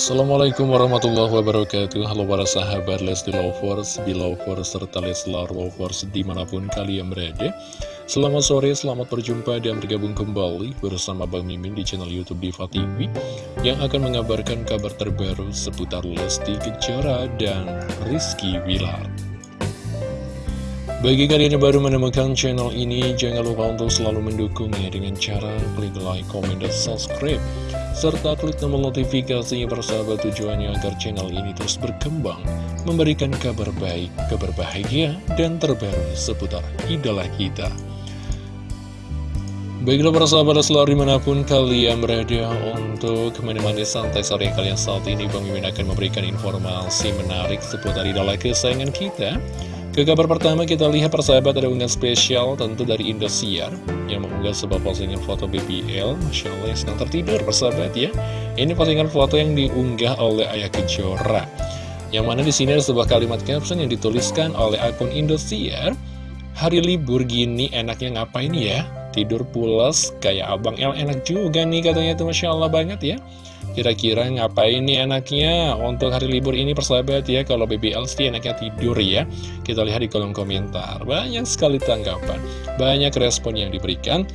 Assalamualaikum warahmatullahi wabarakatuh. Halo para sahabat Lesti Lovers, Belovers, serta Leslar Lovers di mana pun kalian berada. Selamat sore, selamat berjumpa dan bergabung kembali bersama Bang Mimin di channel Youtube Diva TV Yang akan mengabarkan kabar terbaru seputar Lesti Kejora dan Rizky Wilar bagi kalian yang baru menemukan channel ini, jangan lupa untuk selalu mendukungnya dengan cara klik like, comment, dan subscribe serta klik tombol notifikasinya persahabat tujuannya agar channel ini terus berkembang, memberikan kabar baik, kabar bahagia, dan terbaru seputar idola kita. Baiklah para sahabat selalu di mana pun kalian berada untuk menemani santai sore kalian saat ini Bang Mimin akan memberikan informasi menarik seputar idola kesayangan kita ke kabar pertama kita lihat persahabat ada unggahan spesial tentu dari Indosiar yang mengunggah sebuah postingan foto BBL Masya Allah yang sedang tertidur persahabat ya. Ini postingan foto yang diunggah oleh Ayah Kejora Yang mana di sini ada sebuah kalimat caption yang dituliskan oleh akun Indosiar. Hari libur gini enaknya ngapain ya? Tidur pulas kayak Abang El enak juga nih katanya tuh Masya Allah banget ya Kira-kira ngapain nih enaknya untuk hari libur ini persahabat ya? Kalau BBL sih enaknya tidur ya. Kita lihat di kolom komentar. Banyak sekali tanggapan. Banyak respon yang diberikan.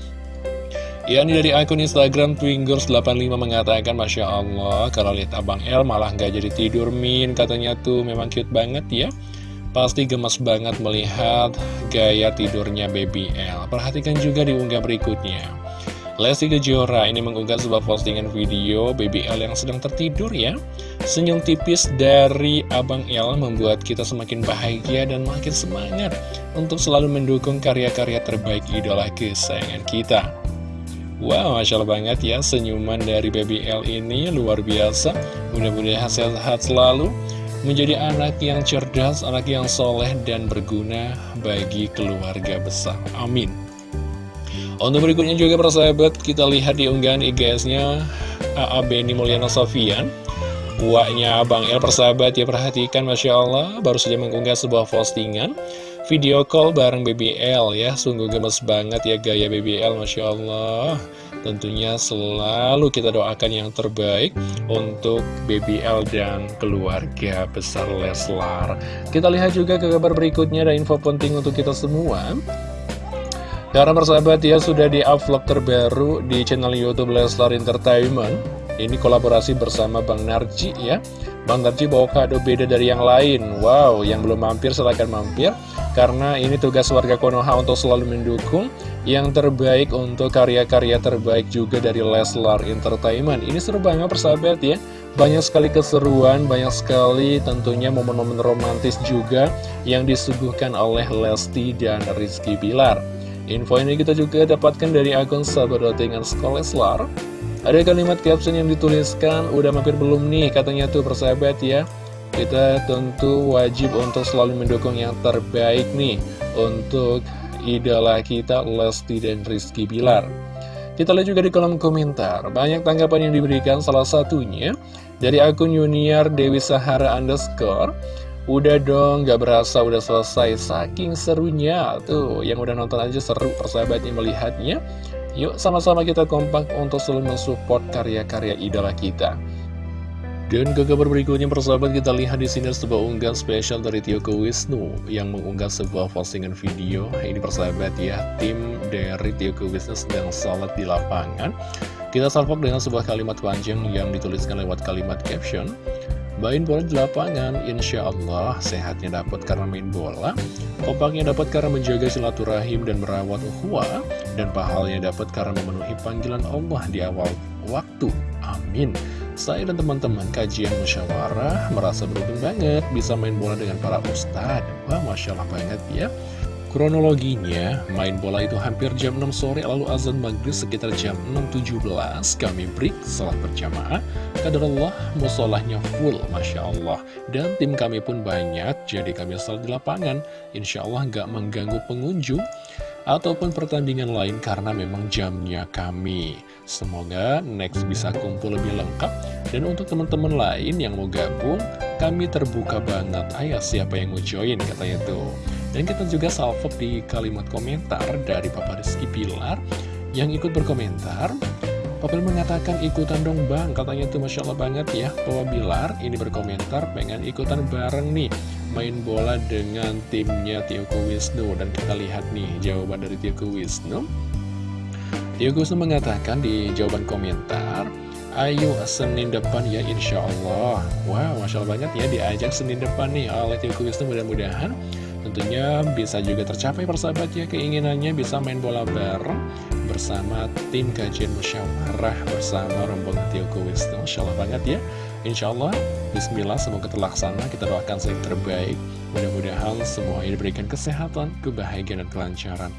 Ya ini dari akun Instagram Twingers85 mengatakan Masya Allah kalau lihat Abang L malah nggak jadi tidur Min. Katanya tuh memang cute banget ya. Pasti gemes banget melihat gaya tidurnya BBL Perhatikan juga di unggah berikutnya Lesti Kejora ini mengunggah sebuah postingan video BBL yang sedang tertidur ya. Senyum tipis dari Abang L membuat kita semakin bahagia dan makin semangat Untuk selalu mendukung karya-karya terbaik idola kesayangan kita. Wow, Masya Allah banget ya senyuman dari BBL ini luar biasa. Mudah-mudahan sehat-sehat selalu. Menjadi anak yang cerdas, anak yang soleh dan berguna bagi keluarga besar. Amin untuk berikutnya juga persahabat kita lihat di unggahan IGS-nya AA Beni Mulyana Sofian Waknya Bang El persahabat ya perhatikan Masya Allah baru saja mengunggah sebuah postingan Video call bareng BBL ya. Sungguh gemes banget ya gaya BBL Masya Allah. Tentunya selalu kita doakan yang terbaik untuk BBL dan keluarga besar Leslar. Kita lihat juga ke kabar berikutnya ada info penting untuk kita semua karena persahabat ya sudah di vlog terbaru di channel Youtube Leslar Entertainment. Ini kolaborasi bersama Bang Narji ya. Bang Narji bawa kado beda dari yang lain. Wow, yang belum mampir silahkan mampir. Karena ini tugas warga Konoha untuk selalu mendukung Yang terbaik untuk karya-karya terbaik juga dari Leslar Entertainment. Ini seru banget persahabat ya. Banyak sekali keseruan, banyak sekali tentunya momen-momen romantis juga yang disuguhkan oleh Lesti dan Rizky Bilar. Info ini kita juga dapatkan dari akun sahabat dengan Skoleslar Ada kalimat caption yang dituliskan Udah mampir belum nih katanya tuh persahabat ya. Kita tentu wajib untuk selalu mendukung yang terbaik nih Untuk idola kita Lesti dan Rizky Bilar. Kita lihat juga di kolom komentar. Banyak tanggapan yang diberikan salah satunya Dari akun Junior Dewi Sahara underscore Udah dong, gak berasa udah selesai Saking serunya Tuh, yang udah nonton aja seru persahabatnya melihatnya Yuk sama-sama kita kompak untuk selalu mensupport karya-karya idola kita dan ke kabar berikutnya persahabat kita lihat di sini sebuah unggahan spesial dari Tio Wisnu yang mengunggah sebuah postingan video. Ini persahabat ya, tim dari Tio Wisnu sedang sholat di lapangan. Kita salvok dengan sebuah kalimat panjang yang dituliskan lewat kalimat caption. Main bola di lapangan, insya Allah sehatnya dapat karena main bola, kompaknya dapat karena menjaga silaturahim dan merawat ukhuwah, dan pahalnya dapat karena memenuhi panggilan Allah di awal waktu. Amin. Saya dan teman-teman kajian musyawarah merasa beruntung banget bisa main bola dengan para ustadz. Wah, Masya Allah banget ya. Kronologinya, main bola itu hampir jam 6 sore lalu azan maghrib sekitar jam 6.17 kami break salat berjamaah. Kadar Allah musolahnya full, Masya Allah. Dan tim kami pun banyak, jadi kami salat di lapangan. Insya Allah nggak mengganggu pengunjung ataupun pertandingan lain karena memang jamnya kami. Semoga next bisa kumpul lebih lengkap. Dan untuk teman-teman lain yang mau gabung, kami terbuka banget. Ayo siapa yang mau join, katanya tuh. Dan kita juga salvo di kalimat komentar dari Papa Rizky Pilar yang ikut berkomentar. Papa mengatakan ikutan dong bang. Katanya tuh Masya Allah banget ya. Papa Bilar ini berkomentar pengen ikutan bareng nih Main bola dengan timnya Tioko Wisnu. Dan kita lihat nih jawaban dari Tioko Wisnu. Tioko Wisnu mengatakan di jawaban komentar Ayo Senin depan ya Insya Allah. Wow Masya Allah banget ya diajak Senin depan nih oleh Tioko Wisnu. Mudah-mudahan Tentunya bisa juga tercapai persahabat ya keinginannya bisa main bola bareng bersama tim kajian musyawarah bersama rombongan Tioko Wisnu. Insya Allah banget ya. Insya Allah Bismillah semoga terlaksana. Kita doakan yang terbaik. Mudah-mudahan semua ini diberikan kesehatan kebahagiaan dan kelancaran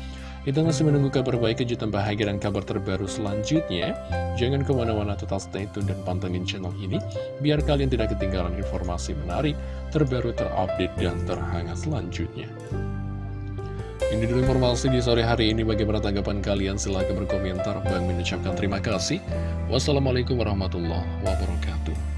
kita masih menunggu kabar baik, kejutan bahagia, dan kabar terbaru selanjutnya. Jangan ke mana-mana total stay tune dan pantengin channel ini, biar kalian tidak ketinggalan informasi menarik, terbaru, terupdate, dan terhangat selanjutnya. Ini dulu informasi di sore hari ini. Bagaimana tanggapan kalian? Silahkan berkomentar. Bang mengucapkan terima kasih. Wassalamualaikum warahmatullahi wabarakatuh.